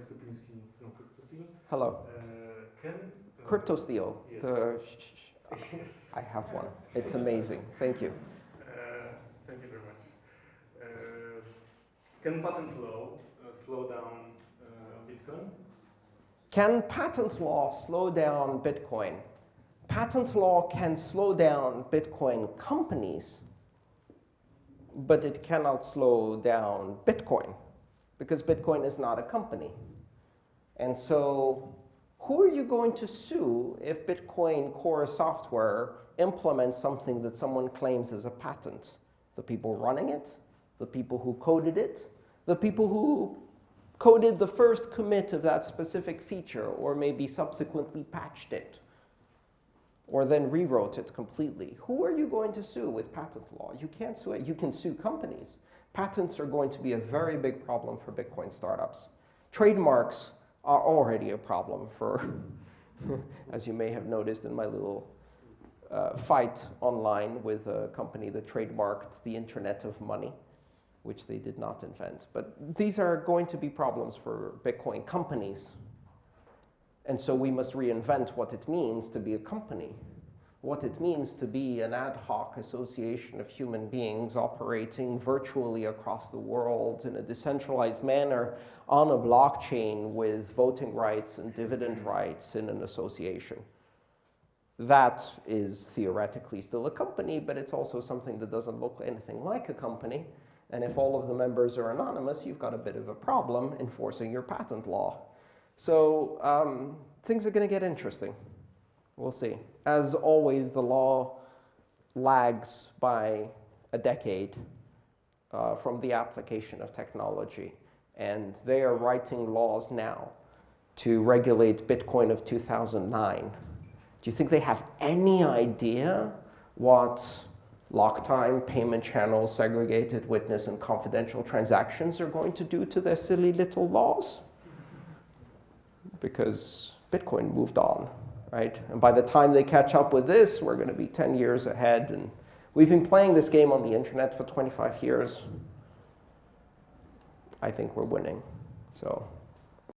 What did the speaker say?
Alex Topliński from CryptoSteel. Hello. Uh, can uh, CryptoSteel. Yes. The, yes. I have one. It's amazing. Thank you. Uh, thank you very much. Uh, can patent law uh, slow down uh, Bitcoin? Can patent law slow down Bitcoin? Patent law can slow down Bitcoin companies, but it cannot slow down Bitcoin because Bitcoin is not a company. And so who are you going to sue if Bitcoin Core software implements something that someone claims is a patent? The people running it, the people who coded it, the people who coded the first commit of that specific feature or maybe subsequently patched it or then rewrote it completely. Who are you going to sue with patent law? You can't sue it. You can sue companies. Patents are going to be a very big problem for Bitcoin startups. Trademarks are already a problem for, as you may have noticed in my little uh, fight online with a company that trademarked the Internet of Money, which they did not invent. But these are going to be problems for Bitcoin companies. And so we must reinvent what it means to be a company, what it means to be an ad hoc association of human beings operating virtually across the world in a decentralized manner on a blockchain with voting rights and dividend rights in an association. That is theoretically still a company, but it's also something that doesn't look anything like a company. And if all of the members are anonymous, you've got a bit of a problem enforcing your patent law. So um, things are going to get interesting. We'll see. As always, the law lags by a decade uh, from the application of technology. And they are writing laws now to regulate Bitcoin of 2009. Do you think they have any idea what lock time, payment channels, segregated witness, and confidential transactions are going to do to their silly little laws? Because Bitcoin moved on, right? And by the time they catch up with this, we're going to be 10 years ahead. And we've been playing this game on the internet for 25 years. I think we're winning. So